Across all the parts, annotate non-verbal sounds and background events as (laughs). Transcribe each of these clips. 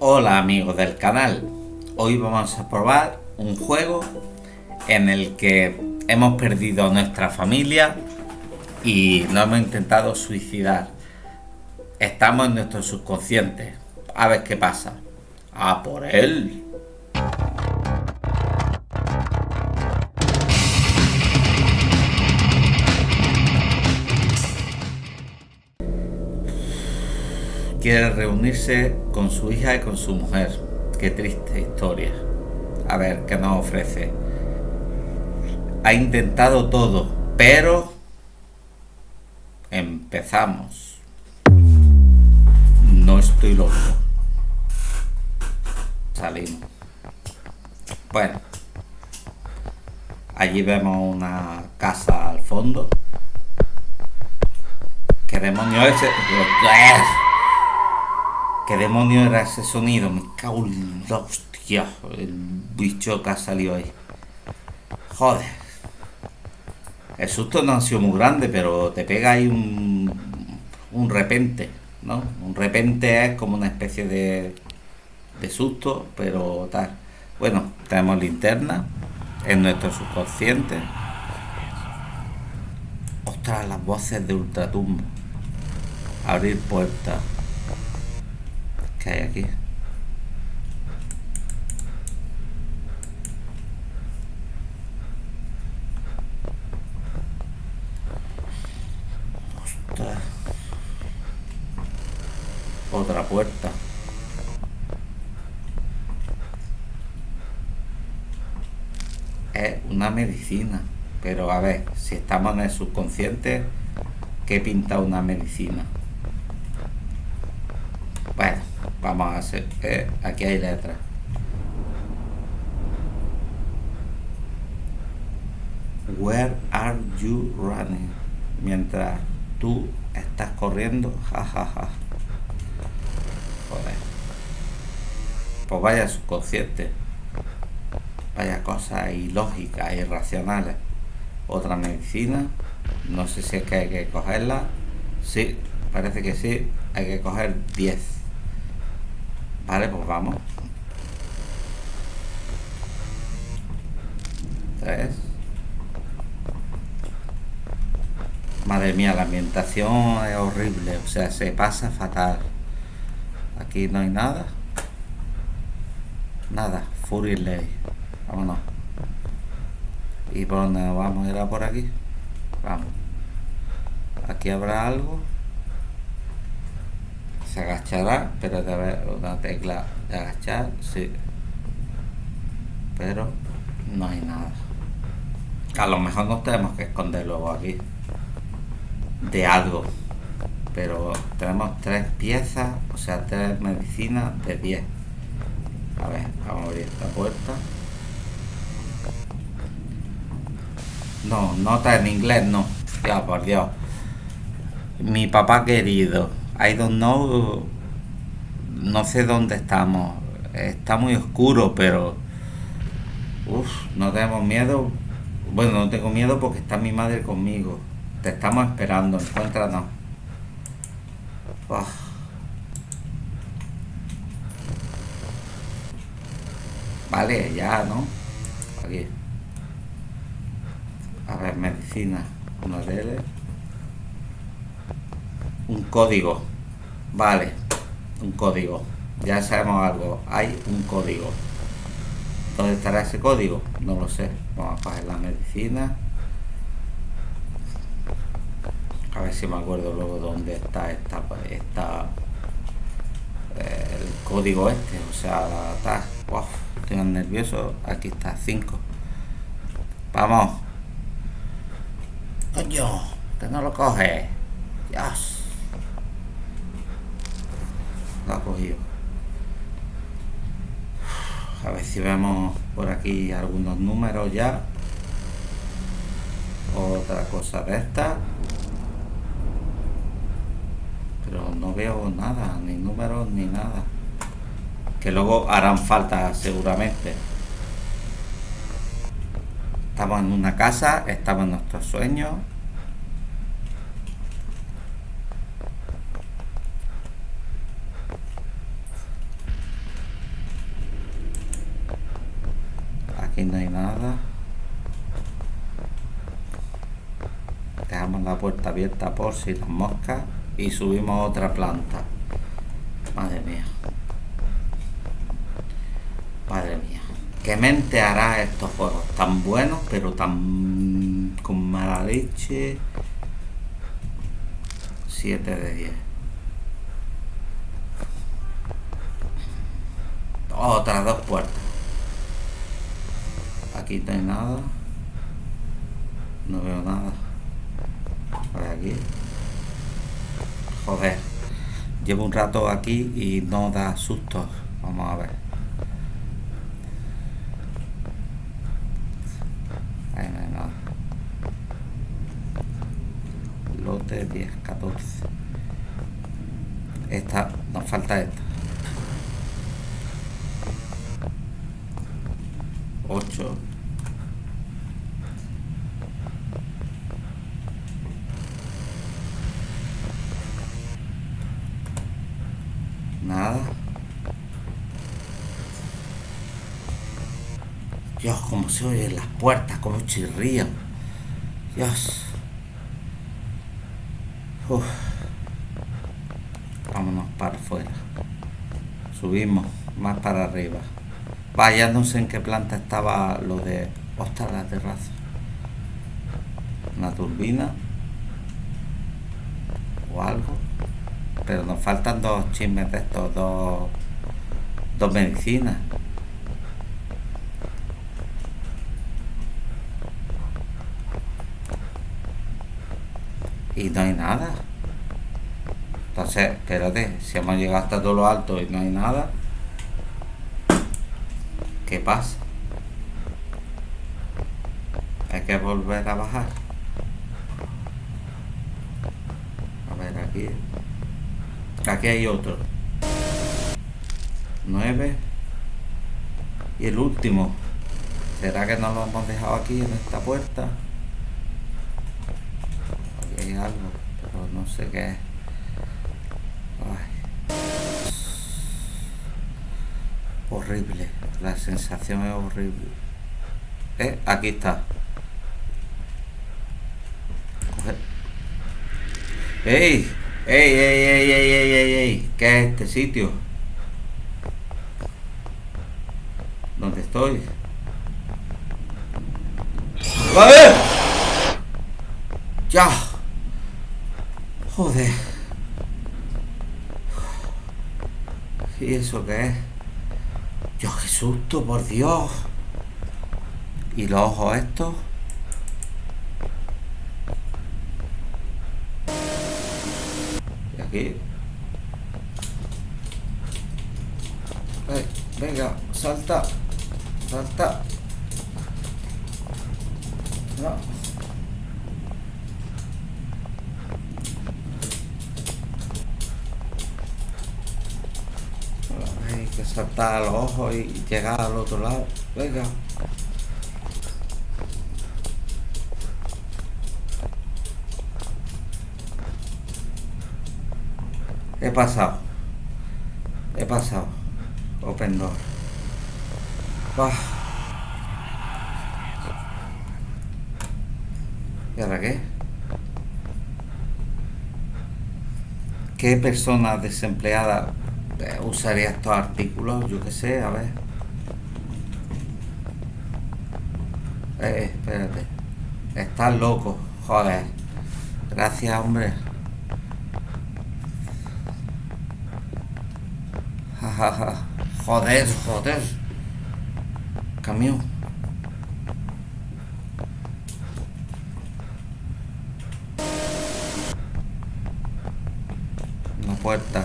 Hola amigos del canal, hoy vamos a probar un juego en el que hemos perdido a nuestra familia y nos hemos intentado suicidar. Estamos en nuestro subconsciente, a ver qué pasa. ¡A por él! Quiere reunirse con su hija y con su mujer. Qué triste historia. A ver, ¿qué nos ofrece? Ha intentado todo, pero... Empezamos. No estoy loco. Salimos. Bueno. Allí vemos una casa al fondo. ¿Qué demonio es? ¿Qué demonio era ese sonido? Me cago en hostia. El bicho que ha salido ahí. Joder. El susto no ha sido muy grande, pero te pega ahí un, un repente, ¿no? Un repente es como una especie de, de susto, pero tal. Bueno, tenemos linterna en nuestro subconsciente. Ostras, las voces de ultratumbo. Abrir puertas aquí? Otra puerta. Es una medicina. Pero a ver, si estamos en el subconsciente, ¿qué pinta una medicina? Bueno. Vamos a hacer, eh, aquí hay letras. Where are you running? Mientras tú estás corriendo, (laughs) jajaja. Joder. Pues vaya subconsciente. Vaya cosas ilógicas, irracionales. Otra medicina. No sé si es que hay que cogerla. Sí, parece que sí. Hay que coger 10. Vale, pues vamos. Tres. Madre mía, la ambientación es horrible. O sea, se pasa fatal. Aquí no hay nada. Nada. Fury Ley. Vámonos. ¿Y por dónde vamos? ¿Era por aquí? Vamos. Aquí habrá algo se agachará, pero de haber una tecla de agachar, sí. Pero no hay nada. A lo mejor nos tenemos que esconder luego aquí de algo. Pero tenemos tres piezas, o sea, tres medicinas de 10. A ver, vamos a abrir esta puerta. No, nota en inglés no. Ya, por Dios. Mi papá querido. I don't know, no sé dónde estamos. Está muy oscuro, pero... Uf, no tenemos miedo. Bueno, no tengo miedo porque está mi madre conmigo. Te estamos esperando, encuéntranos. Vale, ya, ¿no? Aquí. A ver, medicina. Uno de ellos un código. Vale, un código. Ya sabemos algo. Hay un código. ¿Dónde estará ese código? No lo sé. Vamos a coger la medicina. A ver si me acuerdo luego dónde está esta, esta el código este. O sea, está. estoy nervioso. Aquí está, 5. Vamos. Coño, que no lo coge. Dios. Ha cogido. A ver si vemos por aquí algunos números ya. Otra cosa de esta. Pero no veo nada ni números ni nada. Que luego harán falta seguramente. Estamos en una casa estamos en nuestros sueños Aquí no hay nada. Dejamos la puerta abierta por si las moscas y subimos otra planta. Madre mía. Madre mía. ¿Qué mente hará estos juegos? Tan buenos, pero tan con mala leche. 7 de 10. Otras dos puertas. Aquí no hay nada. No veo nada. Por aquí. Joder. Llevo un rato aquí y no da susto. Vamos a ver. Ahí no hay nada. Lote 10, 14. Esta, nos falta esta. 8. Nada. Dios, cómo se oyen las puertas, cómo chirrían. Dios. Uf. Vámonos para afuera. Subimos más para arriba. Vaya, no sé en qué planta estaba lo de... Ostras, la terraza. Una turbina. O algo. Pero nos faltan dos chismes de estos, dos, dos medicinas. Y no hay nada. Entonces, espérate, si hemos llegado hasta todo lo alto y no hay nada, ¿qué pasa? Hay que volver a bajar. A ver, aquí. Aquí hay otro. 9. Y el último. ¿Será que no lo hemos dejado aquí en esta puerta? Algo, pero no sé qué es. Horrible. La sensación es horrible. Eh, aquí está. ¡Ey! ¡Ey, ey, ey, ey, ey, ey, ey! ¿Qué es este sitio? ¿Dónde estoy? ¡A ver! ¡Ya! Joder. ¿Y eso qué es? Dios, qué susto, por Dios. ¿Y los ojos estos? Y aquí. Venga, salta. Salta. No. Hay que saltar los ojos y llegar al otro lado. Venga. He pasado. He pasado. Open door. ¿Y ahora qué? ¿Qué persona desempleada usaría estos artículos? Yo qué sé, a ver. Eh, espérate. Estás loco, joder. Gracias, hombre. Jajaja. Joder, joder. Camión. Una puerta.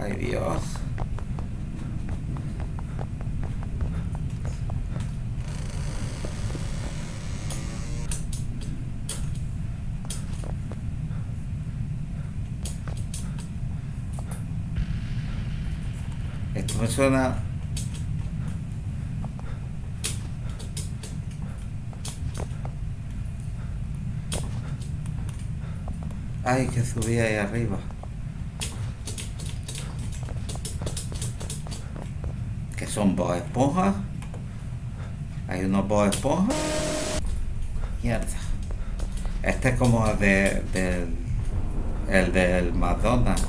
Ay, Dios. Esto me suena... Ay, que subí ahí arriba. que son Bob Esponja. Hay unos Bob Esponja. Mierda. Este es como el de, del, el del McDonald's.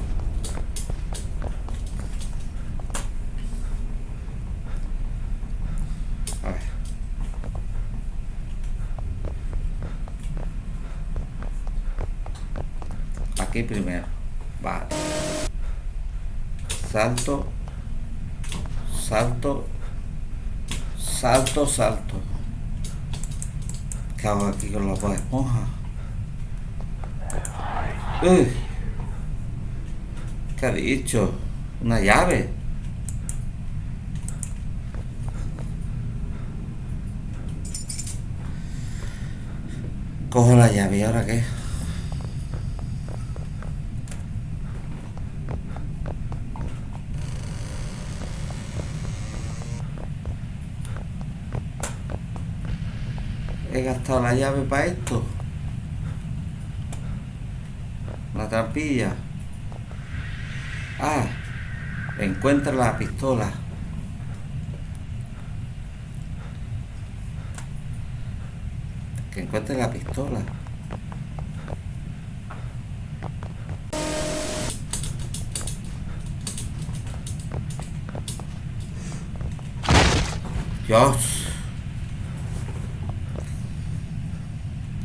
A ver. Primero. Vale. Salto. Salto. Salto, salto. ¿Qué hago aquí con los Bob Esponja? Uy. ¿Qué ha dicho? Una llave. Cojo la llave y ahora qué? He gastado la llave para esto. La trampilla. Ah, encuentra la pistola. Que encuentre la pistola. Dios.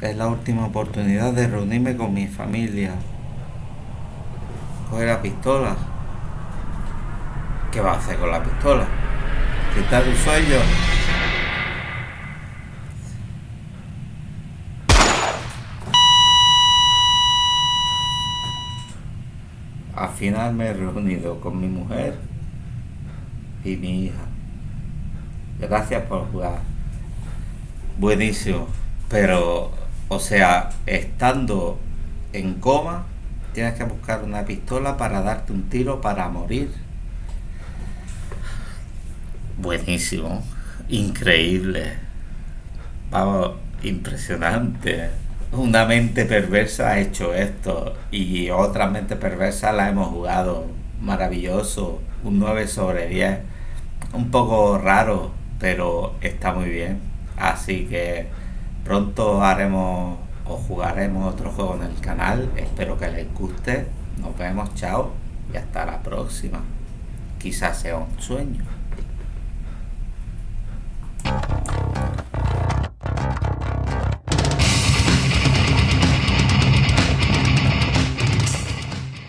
Es la última oportunidad de reunirme con mi familia. Coge la pistola. ¿Qué va a hacer con la pistola? Quitar el sueño. Al final me he reunido con mi mujer y mi hija. Gracias por jugar. Buenísimo. Pero, o sea, estando en coma, tienes que buscar una pistola para darte un tiro para morir. Buenísimo. Increíble. Vamos, impresionante. Una mente perversa ha hecho esto y otra mente perversa la hemos jugado. Maravilloso. Un 9 sobre 10. Un poco raro, pero está muy bien. Así que pronto haremos o jugaremos otro juego en el canal. Espero que les guste. Nos vemos, chao y hasta la próxima. Quizás sea un sueño.